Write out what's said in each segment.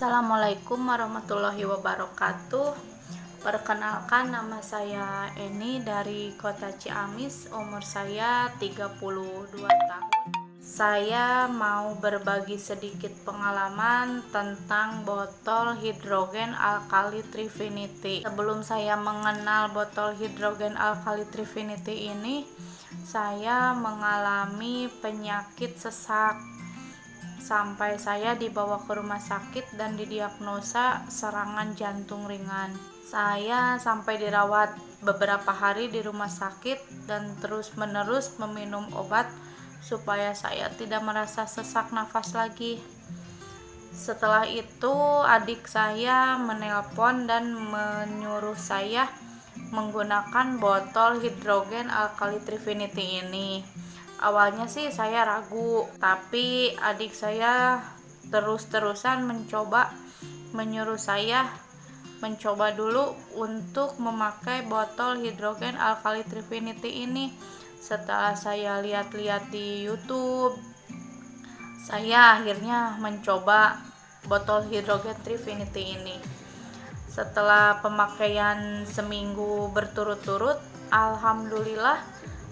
Assalamualaikum warahmatullahi wabarakatuh. Perkenalkan nama saya Eni dari kota Ciamis. Umur saya 32 tahun. Saya mau berbagi sedikit pengalaman tentang botol hidrogen alkali Trifinity Sebelum saya mengenal botol hidrogen alkali Trifinity ini Saya mengalami penyakit sesak sampai saya dibawa ke rumah sakit dan didiagnosa serangan jantung ringan. Saya sampai dirawat beberapa hari di rumah sakit dan terus-menerus meminum obat supaya saya tidak merasa sesak nafas lagi. Setelah itu, adik saya menelpon dan menyuruh saya menggunakan botol hidrogen alkali Trifinity ini awalnya sih saya ragu tapi adik saya terus-terusan mencoba menyuruh saya mencoba dulu untuk memakai botol hidrogen alkali Trifinity ini. Setelah saya lihat-lihat di YouTube saya akhirnya mencoba botol hidrogen Trifinity ini. Setelah pemakaian seminggu berturut-turut Alhamdulillah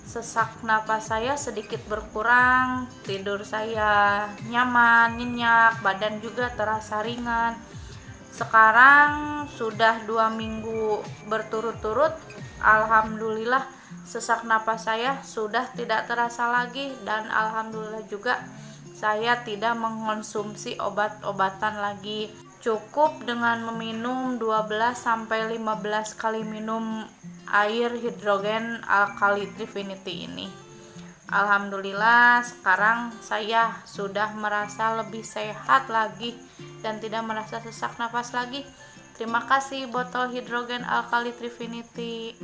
sesak napas saya sedikit berkurang, tidur saya nyaman, nyenyak, badan juga terasa ringan. Sekarang sudah dua minggu berturut-turut, alhamdulillah sesak napas saya sudah tidak terasa lagi dan alhamdulillah juga saya tidak mengonsumsi obat-obatan lagi. Cukup dengan meminum 12 sampai 15 kali minum air hidrogen alkali Trifinity ini. Alhamdulillah sekarang saya sudah merasa lebih sehat lagi dan tidak merasa sesak nafas lagi. Terima kasih botol hidrogen alkali Trifinity.